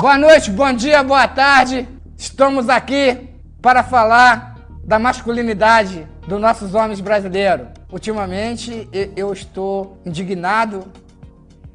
Boa noite, bom dia, boa tarde. Estamos aqui para falar da masculinidade dos nossos homens brasileiros. Ultimamente eu estou indignado,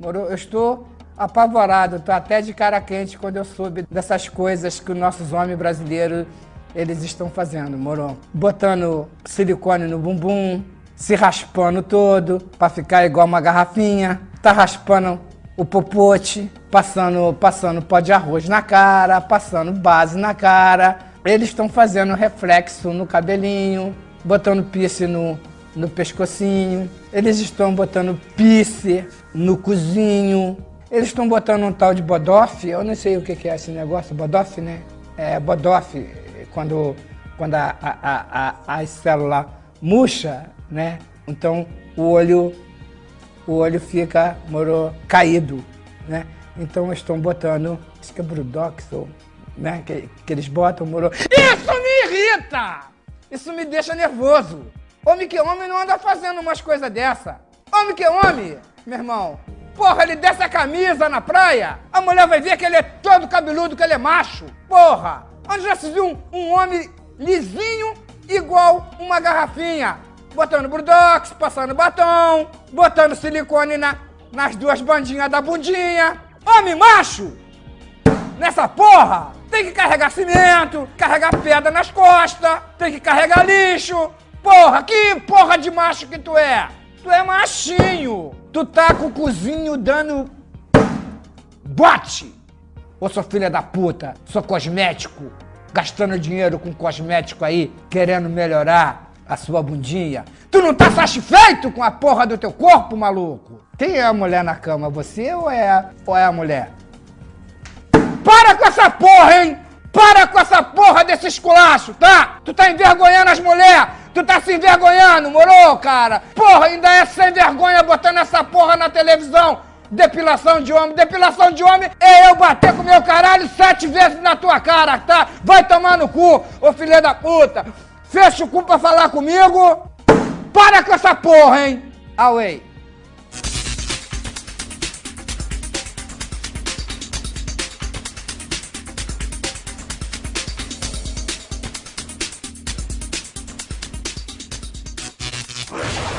eu estou apavorado, estou até de cara quente quando eu soube dessas coisas que os nossos homens brasileiros eles estão fazendo, moro? Botando silicone no bumbum, se raspando todo para ficar igual uma garrafinha, tá raspando o popote, passando, passando pó de arroz na cara, passando base na cara. Eles estão fazendo reflexo no cabelinho, botando piercing no, no pescocinho. Eles estão botando piercing no cozinho. Eles estão botando um tal de bodoff, eu não sei o que é esse negócio, bodoff, né? É, bodoff, quando, quando a, a, a, a célula murcha, né? Então o olho o olho fica moro, caído, né? Então estão botando, acho que é Brudoxol, né? Que, que eles botam, moro. Isso me irrita! Isso me deixa nervoso. Homem que homem não anda fazendo umas coisas dessa. Homem que homem, meu irmão. Porra, ele desce a camisa na praia, a mulher vai ver que ele é todo cabeludo, que ele é macho. Porra! Onde já se viu um, um homem lisinho igual uma garrafinha? botando Brudox, passando batom, botando silicone na, nas duas bandinhas da bundinha. Homem macho! Nessa porra! Tem que carregar cimento, carregar pedra nas costas, tem que carregar lixo. Porra, que porra de macho que tu é? Tu é machinho. Tu tá com o cozinho dando bote. Ô sua filha da puta, sou cosmético, gastando dinheiro com cosmético aí, querendo melhorar a sua bundinha. Tu não tá satisfeito com a porra do teu corpo, maluco? Quem é a mulher na cama, você ou é, ou é a mulher? Para com essa porra, hein? Para com essa porra desse esculacho, tá? Tu tá envergonhando as mulheres! Tu tá se envergonhando, moro, cara? Porra, ainda é sem vergonha botando essa porra na televisão! Depilação de homem, depilação de homem é eu bater com meu caralho sete vezes na tua cara, tá? Vai tomar no cu, ô filha da puta! Fecha o cu pra falar comigo. Para com essa porra, hein? Away. you